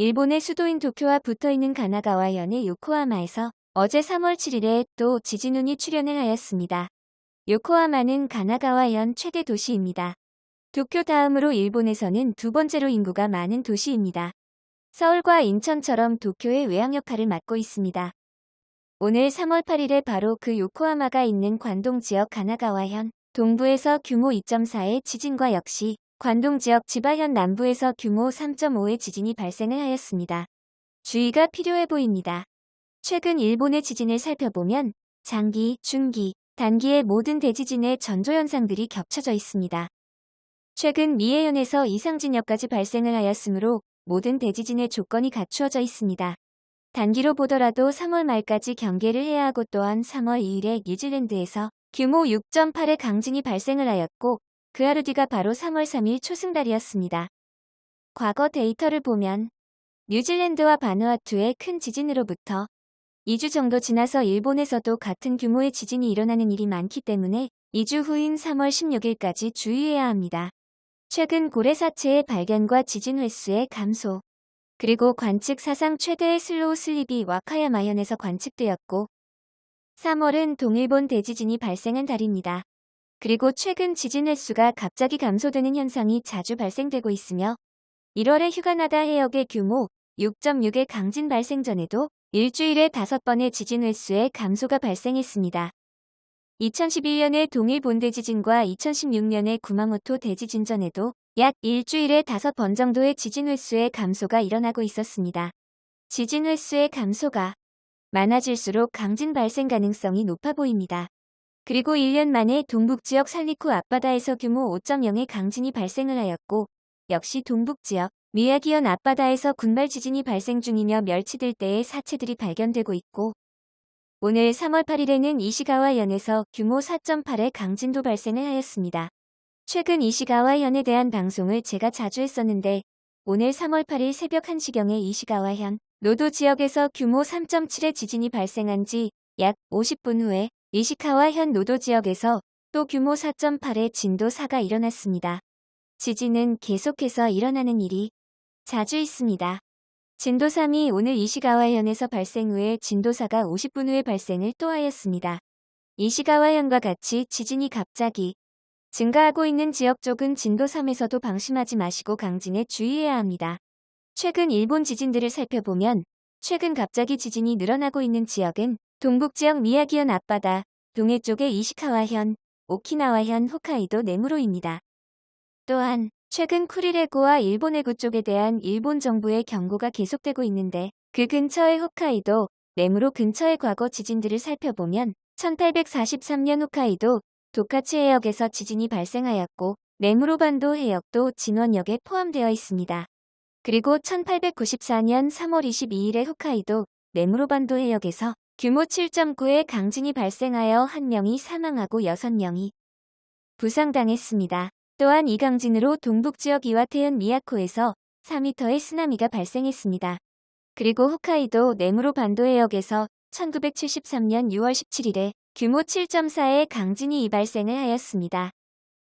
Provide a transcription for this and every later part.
일본의 수도인 도쿄와 붙어있는 가나가와 현의 요코하마에서 어제 3월 7일에 또 지진운이 출현을 하였습니다. 요코하마는 가나가와현 최대 도시입니다. 도쿄 다음으로 일본에서는 두 번째로 인구가 많은 도시입니다. 서울과 인천처럼 도쿄의 외항 역할을 맡고 있습니다. 오늘 3월 8일에 바로 그 요코하마가 있는 관동 지역 가나가와현 동부에서 규모 2.4의 지진과 역시 관동 지역 지바현 남부에서 규모 3.5의 지진이 발생을 하였습니다. 주의가 필요해 보입니다. 최근 일본의 지진을 살펴보면 장기, 중기, 단기의 모든 대지진의 전조현상들이 겹쳐져 있습니다. 최근 미해현에서 이상진역까지 발생을 하였으므로 모든 대지진의 조건이 갖추어져 있습니다. 단기로 보더라도 3월 말까지 경계를 해야 하고 또한 3월 2일에 뉴질랜드에서 규모 6.8의 강진이 발생을 하였고 그 하루 뒤가 바로 3월 3일 초승달이었습니다. 과거 데이터를 보면 뉴질랜드와 바누아투의 큰 지진으로부터 2주 정도 지나서 일본에서도 같은 규모의 지진이 일어나는 일이 많기 때문에 2주 후인 3월 16일까지 주의해야 합니다. 최근 고래사체의 발견과 지진 횟수의 감소, 그리고 관측 사상 최대의 slow slip이 와카야마현에서 관측되었고 3월은 동일본 대지진이 발생한 달입니다. 그리고 최근 지진 횟수가 갑자기 감소되는 현상이 자주 발생되고 있으며 1월에 휴가나다 해역의 규모 6.6의 강진 발생 전에도 일주일에 5번의 지진 횟수의 감소가 발생했습니다. 2011년의 동일 본대 지진과 2016년의 구마모토 대지진 전에도 약 일주일에 5번 정도의 지진 횟수의 감소가 일어나고 있었습니다. 지진 횟수의 감소가 많아질수록 강진 발생 가능성이 높아 보입니다. 그리고 1년 만에 동북지역 살리쿠 앞바다에서 규모 5.0의 강진이 발생을 하였고 역시 동북지역 미야기현 앞바다에서 군발 지진이 발생 중이며 멸치들 때의 사체들이 발견되고 있고 오늘 3월 8일에는 이시가와현에서 규모 4.8의 강진도 발생을 하였습니다. 최근 이시가와현에 대한 방송을 제가 자주 했었는데 오늘 3월 8일 새벽 1시경에 이시가와현 노도 지역에서 규모 3.7의 지진이 발생한 지 약 50분 후에 이시카와 현 노도 지역에서 또 규모 4.8의 진도 4가 일어났습니다. 지진은 계속해서 일어나는 일이 자주 있습니다. 진도 3이 오늘 이시가와현에서 발생 후에 진도 4가 50분 후에 발생을 또 하였습니다. 이시가와현과 같이 지진이 갑자기 증가하고 있는 지역 쪽은 진도 3에서도 방심하지 마시고 강진에 주의해야 합니다. 최근 일본 지진들을 살펴보면 최근 갑자기 지진이 늘어나고 있는 지역은 동북지역 미야기현 앞바다, 동해 쪽의 이시카와현, 오키나와현, 홋카이도 네무로입니다. 또한 최근 쿠리레고와 일본 해구 쪽에 대한 일본 정부의 경고가 계속되고 있는데 그 근처의 홋카이도, 네무로 근처의 과거 지진들을 살펴보면 1843년 홋카이도 도카치 해역에서 지진이 발생하였고 네무로 반도 해역도 진원역에 포함되어 있습니다. 그리고 1894년 3월 22일에 홋카이도 네무로 반도 해역에서 규모 7.9의 강진이 발생하여 한 명이 사망하고 6명이 부상당했습니다. 또한 이 강진으로 동북지역 이와테현 미야코에서 4m의 쓰나미가 발생했습니다. 그리고 홋카이도 네무로 반도 해역에서 1973년 6월 17일에 규모 7.4의 강진이 발생을 하였습니다.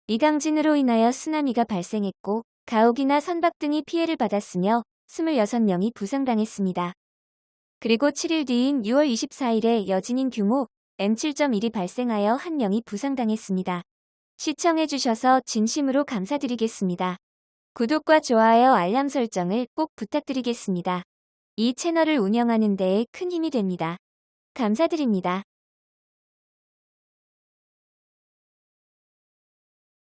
이 강진으로 인하여 쓰나미가 발생했고 가옥이나 선박 등이 피해를 받았으며 26명이 부상당했습니다. 그리고 7일 뒤인 6월 24일에 여진인 규모 M7.1이 발생하여 한 명이 부상당했습니다. 시청해주셔서 진심으로 감사드리겠습니다. 구독과 좋아요 알람 설정을 꼭 부탁드리겠습니다. 이 채널을 운영하는 데에 큰 힘이 됩니다. 감사드립니다.